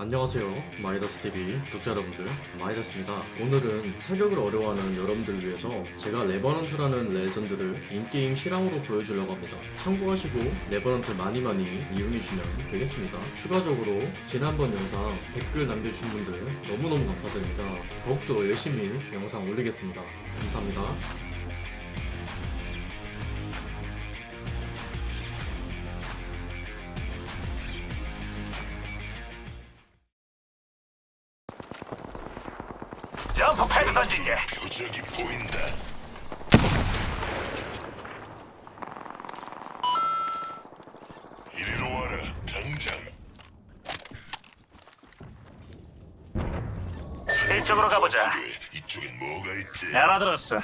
안녕하세요 마이더스TV 구독자 여러분들. 마이더스입니다. 오늘은 사격을 어려워하는 여러분들을 위해서 제가 레버넌트라는 legend를 in-game 실황으로 보여주려고 합니다. 참고하시고 레버넌트 많이 많이 이용해주시면 되겠습니다. 추가적으로 지난번 영상 댓글 남겨주신 분들 너무너무 감사드립니다. 더욱더 열심히 영상 올리겠습니다. 감사합니다 점프 패드 던질게. 표적이 보인다. 이리로 와라, 당장. 이쪽으로 가보자. 이쪽엔 뭐가 있지? 알아들었어.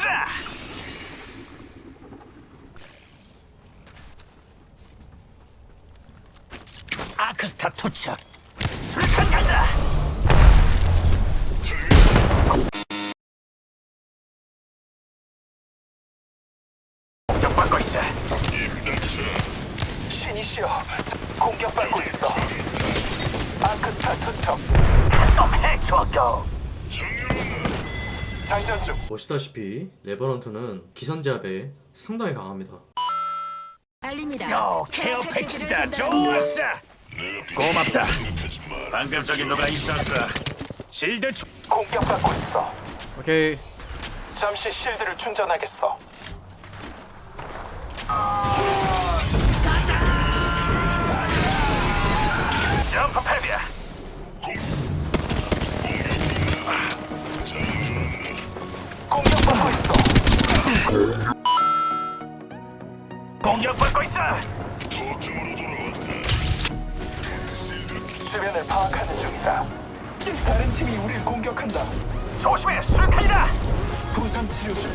보자. 아크스타 투척. 술탄 간다. 공격받고 있어. 신이시여, 공격받고 있어. 아크스타 투척. 또 해치웠고. 정렬한다. 장전 중. 보시다시피 레버넌트는 기선제압에 상당히 강합니다 알립니다. 요, 케어 패키지다. 좋았어. 고맙다. 방금 저기 누가 있었어. 실드 충... 공격받고 있어. 오케이 잠시 실드를 충전하겠어. 점 공격받고 있어. 도점으로 돌아왔다. 주변을 파악하는 중이다. 다른 팀이 우리를 공격한다. 조심해, 수류탄이다. 부상 치료 중.